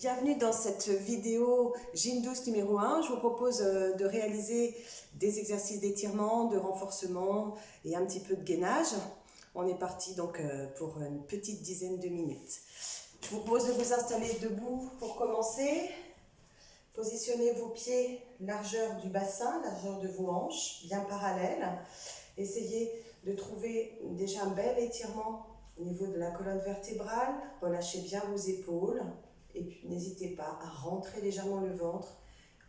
Bienvenue dans cette vidéo Gym douce numéro 1. Je vous propose euh, de réaliser des exercices d'étirement, de renforcement et un petit peu de gainage. On est parti donc euh, pour une petite dizaine de minutes. Je vous propose de vous installer debout pour commencer. Positionnez vos pieds largeur du bassin, largeur de vos hanches, bien parallèles. Essayez de trouver déjà un bel étirement au niveau de la colonne vertébrale. Relâchez bien vos épaules. Et puis n'hésitez pas à rentrer légèrement le ventre,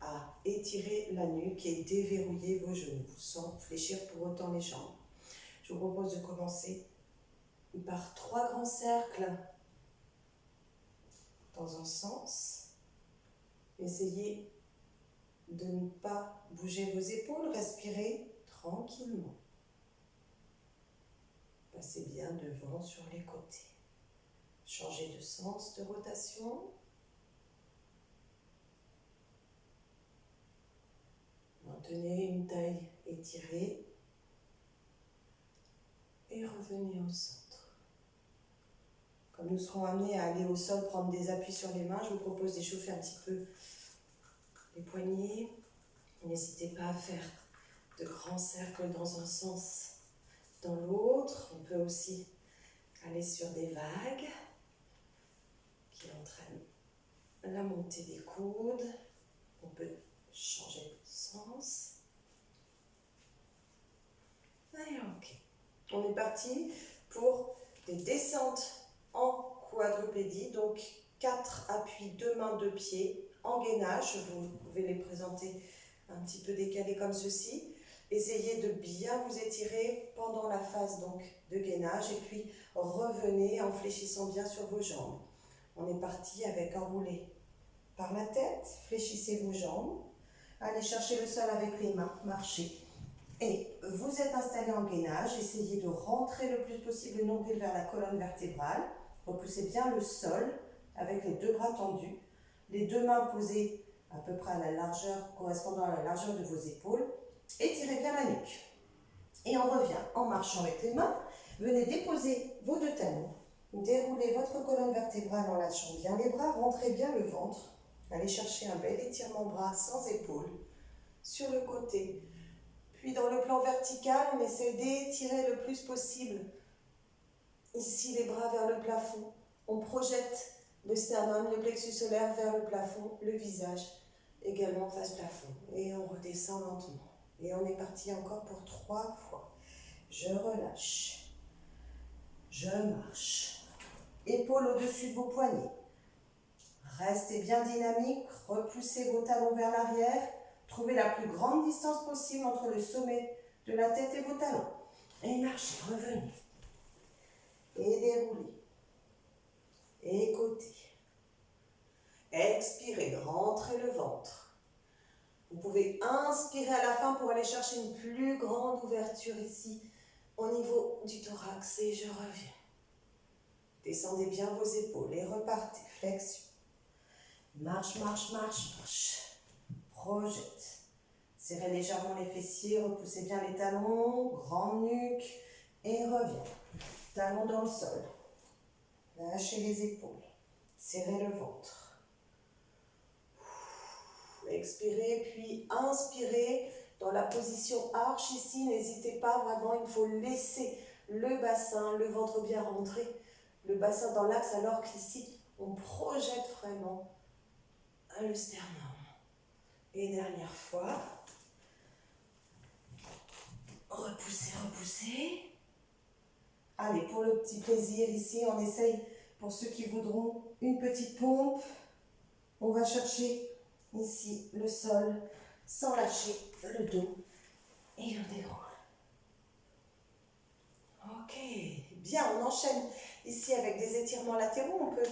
à étirer la nuque et déverrouiller vos genoux sans fléchir pour autant les jambes. Je vous propose de commencer par trois grands cercles dans un sens. Essayez de ne pas bouger vos épaules, respirez tranquillement. Passez bien devant sur les côtés. Changez de sens de rotation. Maintenez une taille étirée et revenez au centre. Comme nous serons amenés à aller au sol, prendre des appuis sur les mains, je vous propose d'échauffer un petit peu les poignets. N'hésitez pas à faire de grands cercles dans un sens, dans l'autre. On peut aussi aller sur des vagues qui entraînent la montée des coudes. On peut changer de sens. On est parti pour des descentes en quadrupédie. Donc, quatre appuis, deux mains, deux pieds en gainage. Vous pouvez les présenter un petit peu décalés comme ceci. Essayez de bien vous étirer pendant la phase donc de gainage et puis revenez en fléchissant bien sur vos jambes. On est parti avec enroulé par la tête, fléchissez vos jambes, allez chercher le sol avec les mains, marchez. Et vous êtes installé en gainage, essayez de rentrer le plus possible le nombril vers la colonne vertébrale, repoussez bien le sol avec les deux bras tendus, les deux mains posées à peu près à la largeur, correspondant à la largeur de vos épaules, étirez bien la nuque. Et on revient en marchant avec les mains, venez déposer vos deux talons Déroulez votre colonne vertébrale en lâchant bien les bras, rentrez bien le ventre. Allez chercher un bel étirement bras sans épaules sur le côté. Puis dans le plan vertical, on essaie d'étirer le plus possible. Ici, les bras vers le plafond. On projette le sternum, le plexus solaire vers le plafond, le visage également face plafond. Et on redescend lentement. Et on est parti encore pour trois fois. Je relâche. Je marche épaules au-dessus de vos poignets. Restez bien dynamique, repoussez vos talons vers l'arrière, trouvez la plus grande distance possible entre le sommet de la tête et vos talons. Et marchez, revenez. Et déroulez. Et côté. Expirez, rentrez le ventre. Vous pouvez inspirer à la fin pour aller chercher une plus grande ouverture ici au niveau du thorax et je reviens. Descendez bien vos épaules et repartez. Flexion. Marche, marche, marche, marche. Projette. Serrez légèrement les fessiers, repoussez bien les talons, grande nuque et reviens. Talons dans le sol. Lâchez les épaules. Serrez le ventre. Expirez, puis inspirez dans la position arche ici. N'hésitez pas, vraiment, il faut laisser le bassin, le ventre bien rentré le bassin dans l'axe, alors qu'ici, on projette vraiment le sternum. Et dernière fois, repoussez, repoussez. Allez, pour le petit plaisir ici, on essaye, pour ceux qui voudront, une petite pompe. On va chercher ici le sol sans lâcher le dos et on déroule. Ok, bien, on enchaîne Ici, avec des étirements latéraux, on peut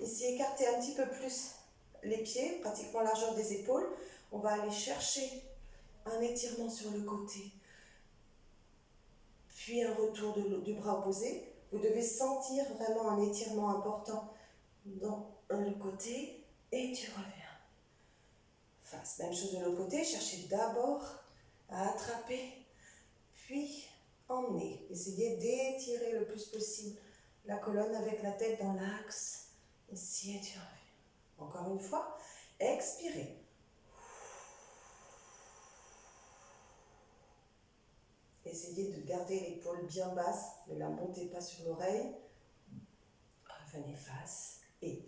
ici écarter un petit peu plus les pieds, pratiquement largeur des épaules. On va aller chercher un étirement sur le côté, puis un retour du bras opposé. Vous devez sentir vraiment un étirement important dans le côté et tu reviens. Face, même chose de l'autre côté, cherchez d'abord à attraper, puis emmener. Essayez d'étirer le plus possible la colonne avec la tête dans l'axe. Ici et tu reviens. Encore une fois, expirez. Essayez de garder l'épaule bien basse, ne la montez pas sur l'oreille. Revenez face et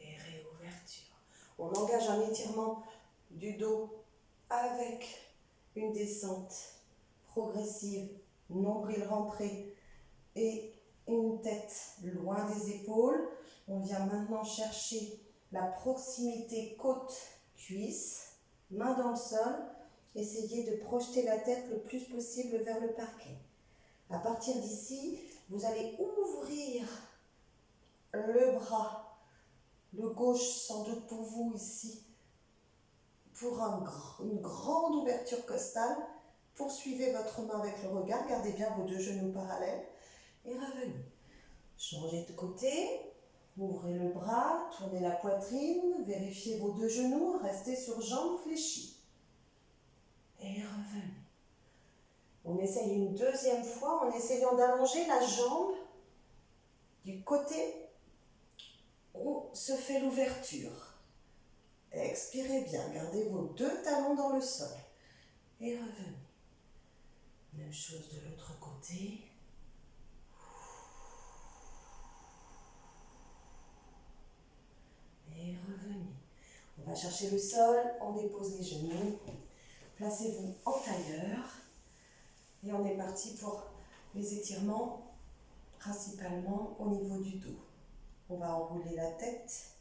et réouverture. On engage un étirement du dos avec une descente progressive, nombril rentré et une tête loin des épaules. On vient maintenant chercher la proximité côte-cuisse, main dans le sol. Essayez de projeter la tête le plus possible vers le parquet. À partir d'ici, vous allez ouvrir le bras, le gauche sans doute pour vous ici, pour une grande ouverture costale. Poursuivez votre main avec le regard, gardez bien vos deux genoux parallèles et revenez. Changez de côté, Ouvrez le bras, tournez la poitrine, vérifiez vos deux genoux, restez sur jambes fléchies. Et revenez. On essaye une deuxième fois en essayant d'allonger la jambe du côté où se fait l'ouverture. Expirez bien, gardez vos deux talons dans le sol. Et revenez. Même chose de l'autre côté. et revenez. On va chercher le sol, on dépose les genoux, placez-vous en tailleur et on est parti pour les étirements principalement au niveau du dos. On va enrouler la tête,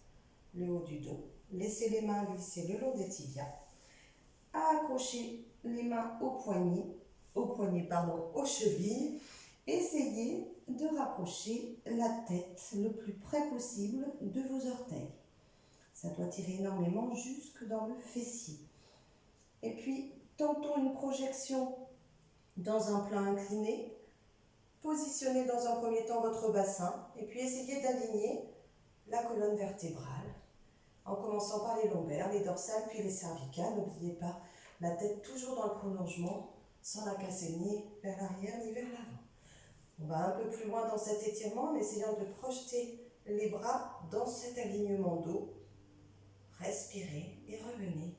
le haut du dos, laisser les mains glisser le long des tibias, accrocher les mains au poignet, au poignet pardon, aux chevilles, essayez de rapprocher la tête le plus près possible de vos orteils. Ça doit tirer énormément jusque dans le fessier. Et puis, tentons une projection dans un plan incliné. Positionnez dans un premier temps votre bassin et puis essayez d'aligner la colonne vertébrale en commençant par les lombaires, les dorsales puis les cervicales. N'oubliez pas la tête toujours dans le prolongement sans la casser ni vers l'arrière ni vers l'avant. On va un peu plus loin dans cet étirement en essayant de projeter les bras dans cet alignement dos Respirez et revenez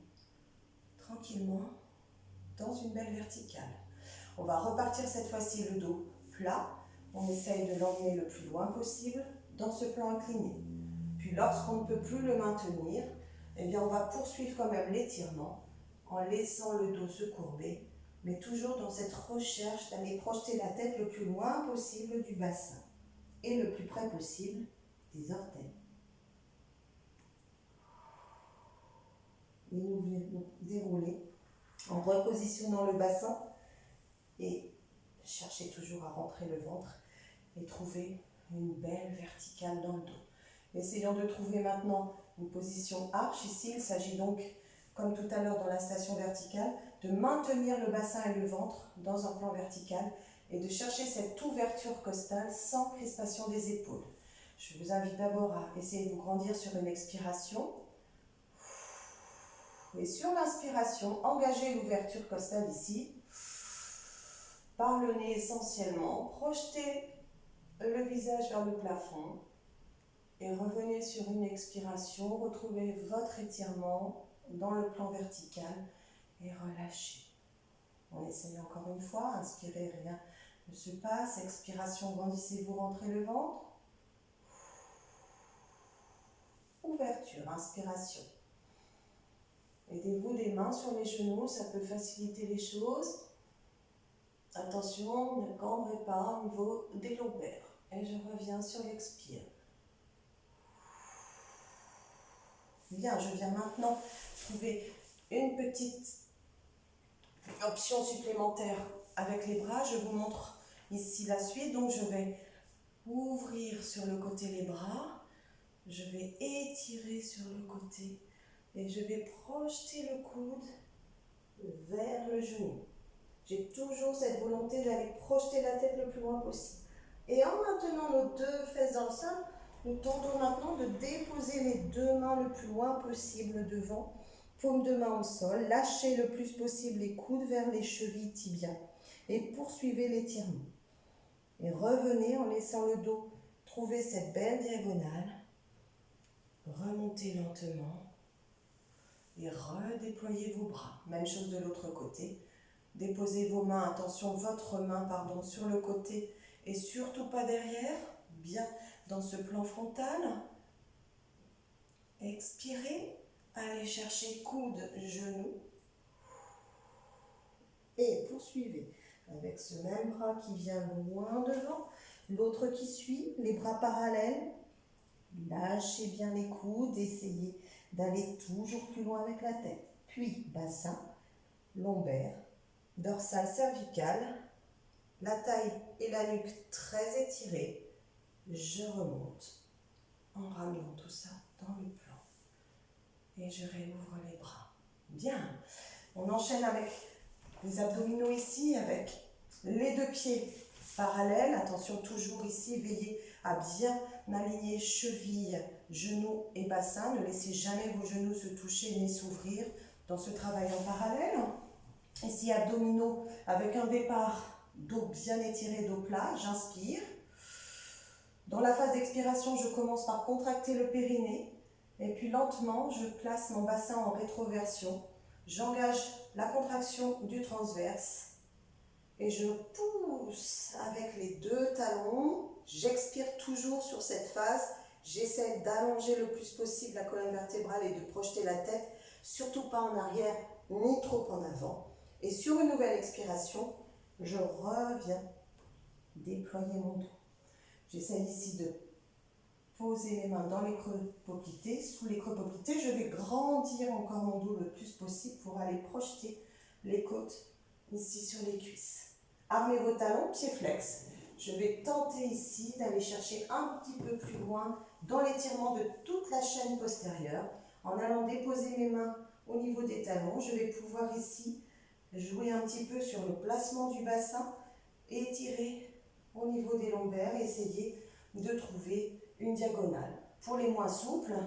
tranquillement dans une belle verticale. On va repartir cette fois-ci le dos plat. On essaye de l'emmener le plus loin possible dans ce plan incliné. Puis lorsqu'on ne peut plus le maintenir, eh bien on va poursuivre quand même l'étirement en laissant le dos se courber, mais toujours dans cette recherche d'aller projeter la tête le plus loin possible du bassin et le plus près possible des orteils. et nous dérouler en repositionnant le bassin et chercher toujours à rentrer le ventre et trouver une belle verticale dans le dos. Essayons de trouver maintenant une position arche. Ici, il s'agit donc, comme tout à l'heure dans la station verticale, de maintenir le bassin et le ventre dans un plan vertical et de chercher cette ouverture costale sans crispation des épaules. Je vous invite d'abord à essayer de vous grandir sur une expiration et sur l'inspiration, engagez l'ouverture costale ici. Par le nez essentiellement. Projetez le visage vers le plafond. Et revenez sur une expiration. Retrouvez votre étirement dans le plan vertical. Et relâchez. On essaye encore une fois. Inspirez, rien ne se passe. Expiration, grandissez-vous, rentrez le ventre. Ouverture, inspiration. Aidez-vous des mains sur les genoux, ça peut faciliter les choses. Attention, ne cambrez pas au niveau des lombaires. Et je reviens sur l'expire. Bien, je viens maintenant trouver une petite option supplémentaire avec les bras. Je vous montre ici la suite. Donc, je vais ouvrir sur le côté les bras. Je vais étirer sur le côté et je vais projeter le coude vers le genou. J'ai toujours cette volonté d'aller projeter la tête le plus loin possible. Et en maintenant nos deux fesses dans le sol, nous tentons maintenant de déposer les deux mains le plus loin possible devant, paume de main au sol, lâchez le plus possible les coudes vers les chevilles tibias et poursuivez l'étirement. Et revenez en laissant le dos trouver cette belle diagonale. Remontez lentement et redéployez vos bras. Même chose de l'autre côté. Déposez vos mains, attention, votre main, pardon, sur le côté et surtout pas derrière. Bien dans ce plan frontal. Expirez. Allez chercher coude, genou. Et poursuivez avec ce même bras qui vient loin devant. L'autre qui suit, les bras parallèles. Lâchez bien les coudes, essayez d'aller toujours plus loin avec la tête. Puis bassin, lombaire, dorsale cervicale, la taille et la nuque très étirées. Je remonte en ramenant tout ça dans le plan. Et je réouvre les bras. Bien. On enchaîne avec les abdominaux ici, avec les deux pieds parallèles. Attention toujours ici, veillez à bien aligner cheville, genoux et bassin. Ne laissez jamais vos genoux se toucher ni s'ouvrir dans ce travail en parallèle. Ici, abdominaux avec un départ dos bien étiré, dos plat. J'inspire. Dans la phase d'expiration, je commence par contracter le périnée. Et puis lentement, je place mon bassin en rétroversion. J'engage la contraction du transverse. Et je pousse avec les deux talons. J'expire toujours sur cette phase. J'essaie d'allonger le plus possible la colonne vertébrale et de projeter la tête, surtout pas en arrière ni trop en avant. Et sur une nouvelle expiration, je reviens déployer mon dos. J'essaie ici de poser les mains dans les creux poplités. Sous les creux poplités, je vais grandir encore mon dos le plus possible pour aller projeter les côtes ici sur les cuisses. Armez vos talons, pieds flex. Je vais tenter ici d'aller chercher un petit peu plus loin dans l'étirement de toute la chaîne postérieure. En allant déposer mes mains au niveau des talons, je vais pouvoir ici jouer un petit peu sur le placement du bassin et étirer au niveau des lombaires, essayer de trouver une diagonale. Pour les moins souples,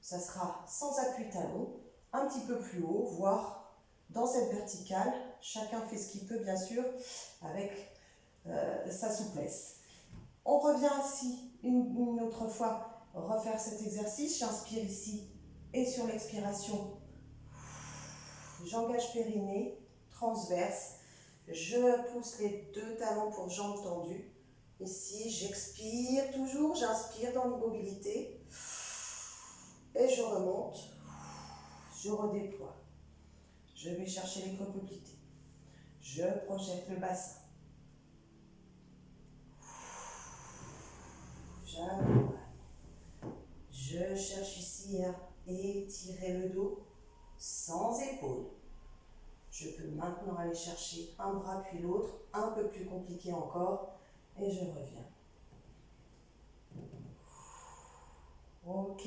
ça sera sans appui talon, un petit peu plus haut, voire dans cette verticale. Chacun fait ce qu'il peut, bien sûr, avec euh, sa souplesse. On revient ici une, autre fois refaire cet exercice. J'inspire ici et sur l'expiration, j'engage périnée, transverse. Je pousse les deux talons pour jambes tendues. Ici, j'expire toujours, j'inspire dans l'immobilité. Et je remonte, je redéploie. Je vais chercher les copoplités. Je projette le bassin. Je cherche ici à étirer le dos sans épaule. Je peux maintenant aller chercher un bras puis l'autre, un peu plus compliqué encore, et je reviens. Ok.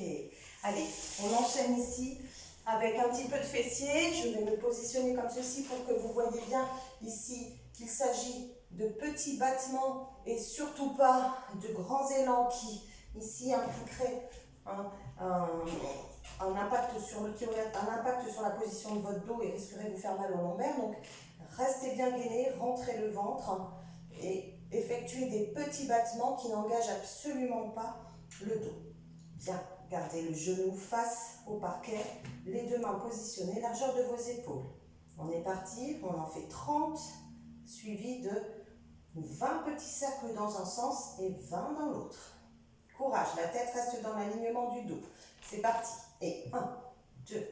Allez, on enchaîne ici avec un petit peu de fessier. Je vais me positionner comme ceci pour que vous voyez bien ici qu'il s'agit de petits battements et surtout pas de grands élans qui ici impliqueraient un, impact sur le, un impact sur la position de votre dos et risqueraient de vous faire mal au lombaire. Donc restez bien gainé, rentrez le ventre et effectuez des petits battements qui n'engagent absolument pas le dos. Bien, gardez le genou face au parquet, les deux mains positionnées, largeur de vos épaules. On est parti, on en fait 30, suivi de 20 petits cercles dans un sens et 20 dans l'autre. Courage, la tête reste dans l'alignement du dos. C'est parti. Et 1, 2,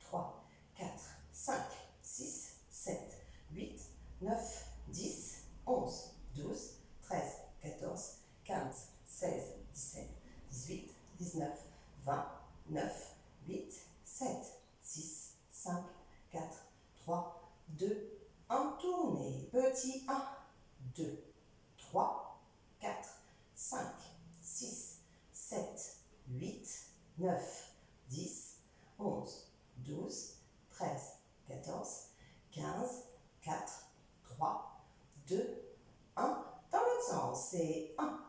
3, 4, 5, 6, 7, 8, 9, 10, 11, 12, 13, 14, 15, 16, 17, 18, 19, 20, 9, 8, 7, 6, 5, 4, 3, 2, 1. Tournez. Petit 1, 2, 3, 4, 5, 6, 7, 8, 9, 10, 11, 12, 13, 14, 15, 4, 3, 2, 1. Dans l'autre sens, c'est 1,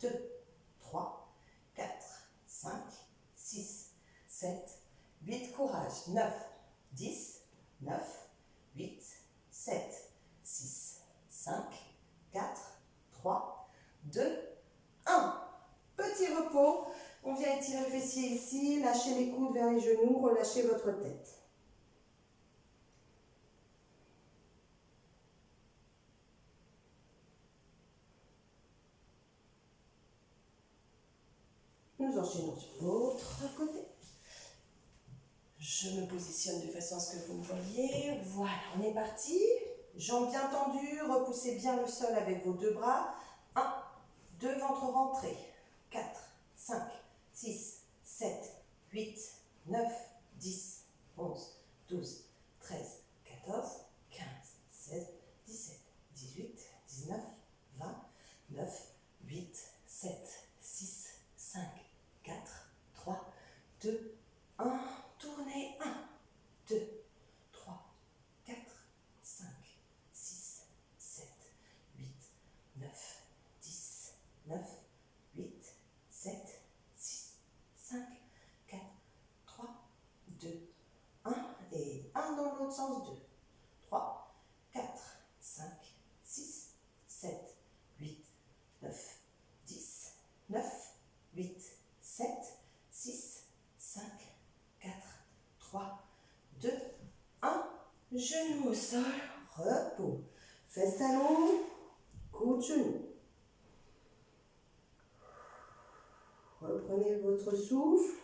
2, 3, 4, 5, 6, 7, 8. Courage. 9, 10, 9, 8, 7, 6, 5, 4, 3, 2, 1. Petit repos. On vient étirer le fessier lâchez les coudes vers les genoux, relâchez votre tête. Nous enchaînons sur l'autre côté. Je me positionne de façon à ce que vous me voyez. Voilà, on est parti. Jambes bien tendues, repoussez bien le sol avec vos deux bras. 1, 2, ventre rentré. 4, 5, 6, 7, 8, 9, 10, 11, 12, 13, 14, 15, 16, 17, 18, 19, 20, 9, 8, 7, 6, 5, 4, 3, 2, 1. Tournez. 1, 2, 3, 4, 5, 6, 7, 8, 9, 10, 9, 8, 7, 6, 5, 4, 3, 2, 1. Et 1 dans l'autre sens. 2, 3, 4, 5, 6, 7, 8, 9, 10, 9, 8, 7, 6, 5, 4, 3, 2, 1. Genou au sol, repos. Fesses talons, coude genou. Reprenez votre souffle.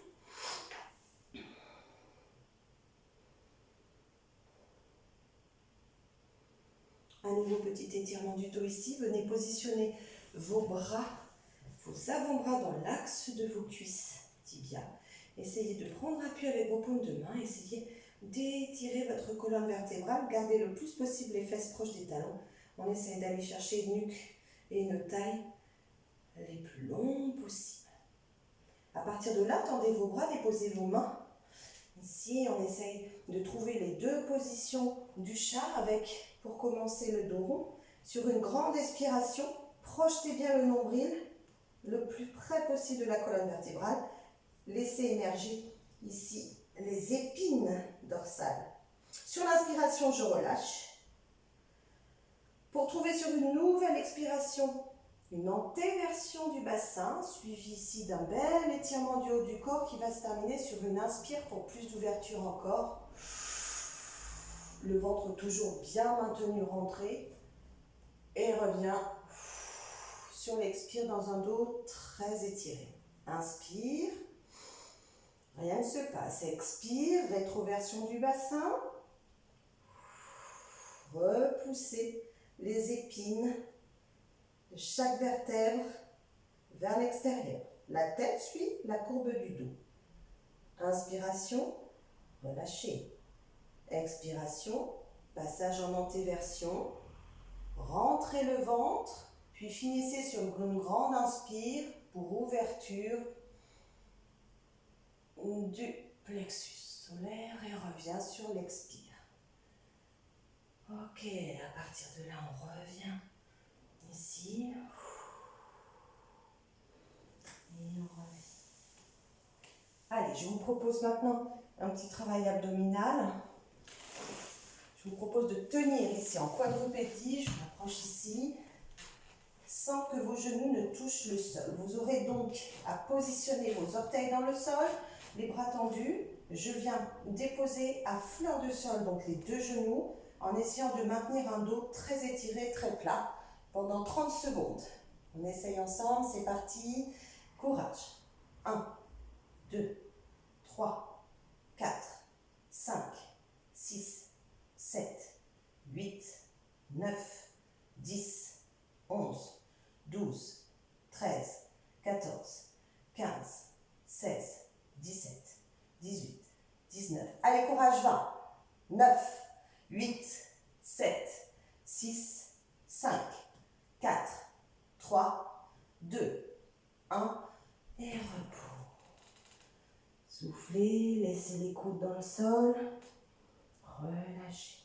Un nouveau petit étirement du dos ici. Venez positionner vos bras, vos avant-bras dans l'axe de vos cuisses, tibia. Essayez de prendre appui avec vos paumes de main. Essayez d'étirer votre colonne vertébrale. Gardez le plus possible les fesses proches des talons. On essaie d'aller chercher une nuque et une taille les plus longues possibles. À partir de là, tendez vos bras, déposez vos mains. Ici, on essaye de trouver les deux positions du chat avec, pour commencer, le dos rond. Sur une grande expiration, projetez bien le nombril le plus près possible de la colonne vertébrale. Laissez émerger ici les épines dorsales. Sur l'inspiration, je relâche. Pour trouver sur une nouvelle expiration une antéversion du bassin, suivie ici d'un bel étirement du haut du corps qui va se terminer sur une inspire pour plus d'ouverture encore. Le ventre toujours bien maintenu rentré. Et revient sur l'expire dans un dos très étiré. Inspire. Rien ne se passe. Expire, rétroversion du bassin. Repoussez les épines de chaque vertèbre vers l'extérieur. La tête suit la courbe du dos. Inspiration, relâchez. Expiration, passage en antéversion. Rentrez le ventre, puis finissez sur une grande inspire pour ouverture du plexus solaire et revient sur l'expire. Ok, à partir de là, on revient ici. On revient. Allez, je vous propose maintenant un petit travail abdominal. Je vous propose de tenir ici en quadrupédie. Je m'approche ici sans que vos genoux ne touchent le sol. Vous aurez donc à positionner vos orteils dans le sol, les bras tendus. Je viens déposer à fleur de sol donc les deux genoux en essayant de maintenir un dos très étiré, très plat pendant 30 secondes. On essaye ensemble, c'est parti. Courage. 1, 2, 3, 4, 5, 6, 7, 8, 9, 10, 11, 12, 13, 14, 15, 16, 17, 18, 19. Allez, courage, 20, 9, 8, 7, 6, 5, 4, 3, 2, 1 et repos. Soufflez, laissez les coudes dans le sol, relâchez.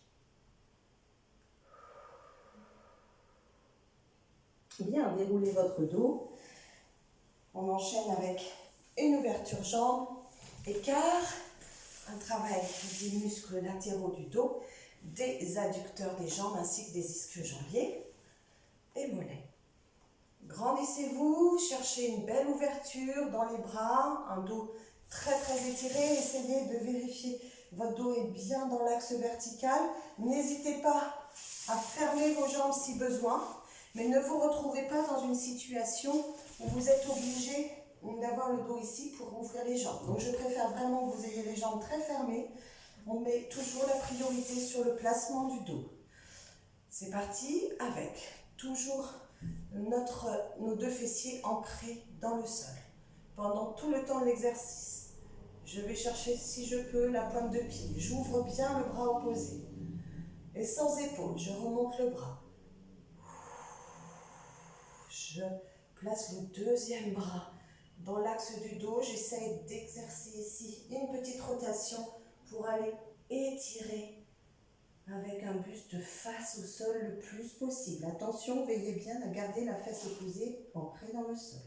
Bien, déroulez votre dos. On enchaîne avec une ouverture jambe, écart, un travail des muscles latéraux du dos, des adducteurs des jambes ainsi que des ischio-jambiers et mollets. Grandissez-vous, cherchez une belle ouverture dans les bras, un dos très très étiré. Essayez de vérifier votre dos est bien dans l'axe vertical. N'hésitez pas à fermer vos jambes si besoin, mais ne vous retrouvez pas dans une situation où vous êtes obligé d'avoir le dos ici pour ouvrir les jambes. Donc je préfère vraiment que vous ayez les jambes très fermées. On met toujours la priorité sur le placement du dos. C'est parti avec toujours notre, nos deux fessiers ancrés dans le sol. Pendant tout le temps de l'exercice, je vais chercher, si je peux, la pointe de pied. J'ouvre bien le bras opposé. Et sans épaule, je remonte le bras. Je place le deuxième bras dans l'axe du dos. J'essaie d'exercer ici une petite rotation pour aller étirer avec un buste face au sol le plus possible. Attention, veillez bien à garder la fesse opposée ancrée dans le sol.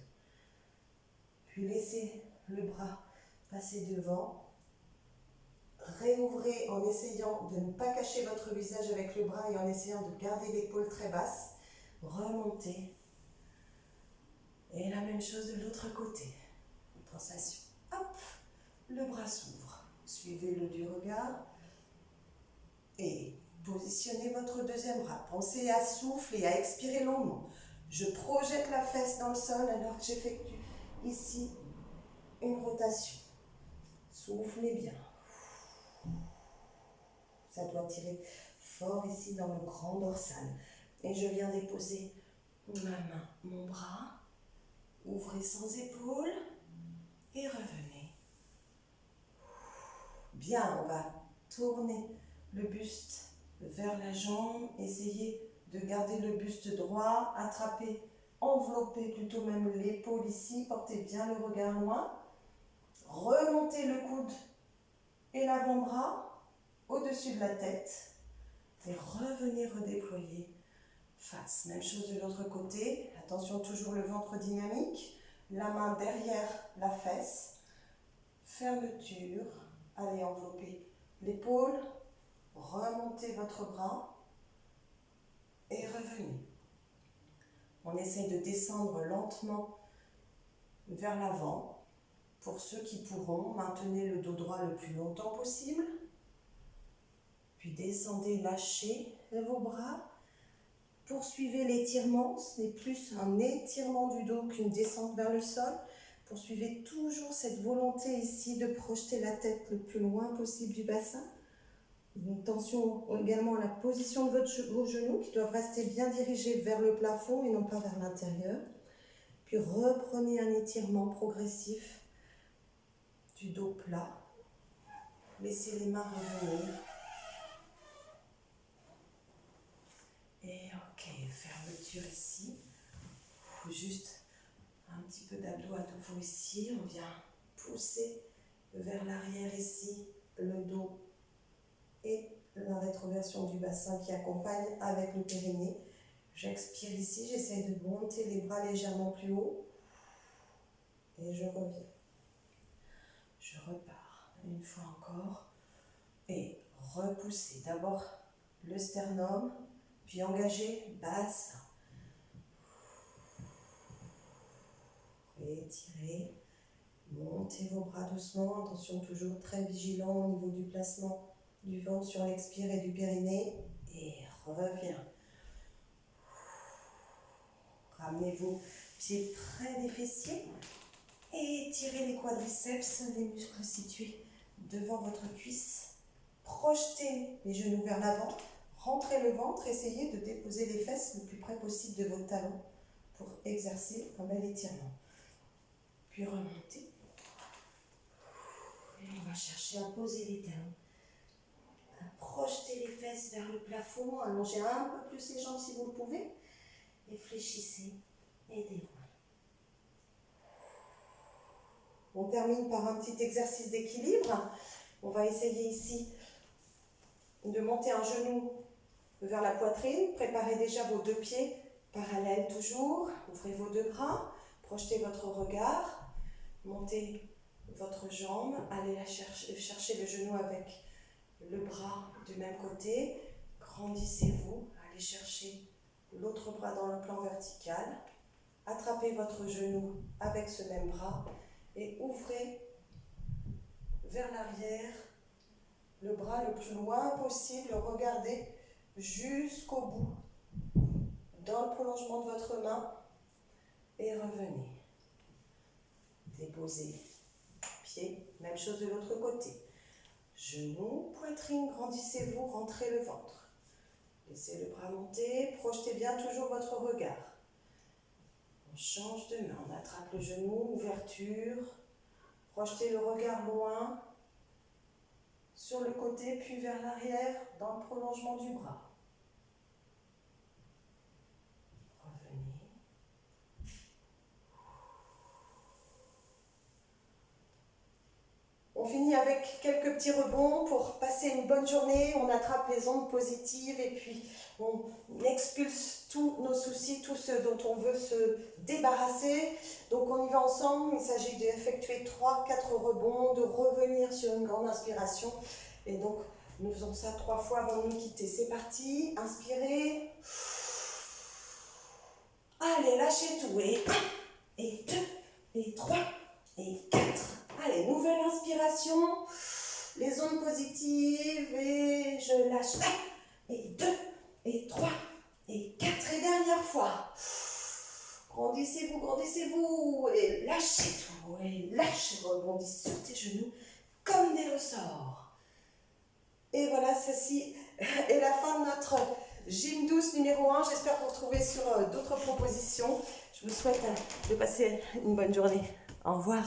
Puis laissez le bras passer devant. Réouvrez en essayant de ne pas cacher votre visage avec le bras et en essayant de garder l'épaule très basse. Remontez. Et la même chose de l'autre côté. Sensation. Hop, le bras s'ouvre. Suivez-le du regard. Et positionnez votre deuxième bras. Pensez à souffler, à expirer longuement. Je projette la fesse dans le sol alors que j'effectue ici une rotation. Soufflez bien. Ça doit tirer fort ici dans le grand dorsal. Et je viens déposer ma main, mon bras. Ouvrez sans épaule et revenez. Bien, on va tourner le buste vers la jambe. Essayez de garder le buste droit, attraper, envelopper plutôt même l'épaule ici. Portez bien le regard loin. Remontez le coude et l'avant-bras au-dessus de la tête. Et revenez redéployer face. Même chose de l'autre côté. Attention, toujours le ventre dynamique. La main derrière la fesse. Fermeture. Allez envelopper l'épaule. Remontez votre bras. Et revenez. On essaie de descendre lentement vers l'avant. Pour ceux qui pourront, maintenez le dos droit le plus longtemps possible. Puis descendez, lâchez vos bras. Poursuivez l'étirement. Ce n'est plus un étirement du dos qu'une descente vers le sol. Poursuivez toujours cette volonté ici de projeter la tête le plus loin possible du bassin. Attention également à la position de vos genoux qui doivent rester bien dirigés vers le plafond et non pas vers l'intérieur. Puis reprenez un étirement progressif du dos plat. Laissez les mains revenir. Et ok, fermeture ici. Juste un petit peu d'abdos à nouveau ici. On vient pousser vers l'arrière ici, le dos et la rétroversion du bassin qui accompagne avec le périnée. J'expire ici, j'essaie de monter les bras légèrement plus haut. Et je reviens. Je repars une fois encore et repousser d'abord le sternum, puis engager bassin. Étirez, montez vos bras doucement, attention toujours très vigilant au niveau du placement du ventre sur l'expire et du périnée et reviens. Ramenez vos pieds près des fessiers. Étirez les quadriceps, les muscles situés devant votre cuisse. Projetez les genoux vers l'avant. Rentrez le ventre. Essayez de déposer les fesses le plus près possible de vos talons pour exercer un bel étirement. Puis remontez. Et on va chercher à poser les talons. À projeter les fesses vers le plafond. Allongez un peu plus les jambes si vous le pouvez. Et fléchissez et déroulez. On termine par un petit exercice d'équilibre. On va essayer ici de monter un genou vers la poitrine. Préparez déjà vos deux pieds parallèles toujours. Ouvrez vos deux bras. Projetez votre regard. Montez votre jambe. Allez chercher le genou avec le bras du même côté. Grandissez-vous. Allez chercher l'autre bras dans le plan vertical. Attrapez votre genou avec ce même bras et ouvrez vers l'arrière le bras le plus loin possible. Regardez jusqu'au bout dans le prolongement de votre main et revenez. Déposez pied, même chose de l'autre côté. Genoux, poitrine, grandissez-vous, rentrez le ventre. Laissez le bras monter, projetez bien toujours votre regard. On change de main, on attrape le genou, ouverture. Projetez le regard loin, sur le côté, puis vers l'arrière, dans le prolongement du bras. On finit avec quelques petits rebonds pour passer une bonne journée. On attrape les ondes positives et puis on expulse tous nos soucis, tout ce dont on veut se débarrasser. Donc on y va ensemble. Il s'agit d'effectuer 3-4 rebonds, de revenir sur une grande inspiration. Et donc nous faisons ça trois fois avant de nous quitter. C'est parti. Inspirez. Allez, lâchez tout. Et 1, et 2, et 3, et 4. Allez, nouvelle inspiration. Les ondes positives et je lâche. Et deux, et trois, et quatre. Et dernière fois. Grandissez-vous, grandissez-vous. Et lâchez tout. Et lâchez, rebondissez sur tes genoux comme des ressorts. Et voilà, ceci est la fin de notre gym douce numéro 1. J'espère vous retrouver sur euh, d'autres propositions. Je vous souhaite euh, de passer une bonne journée. Au revoir.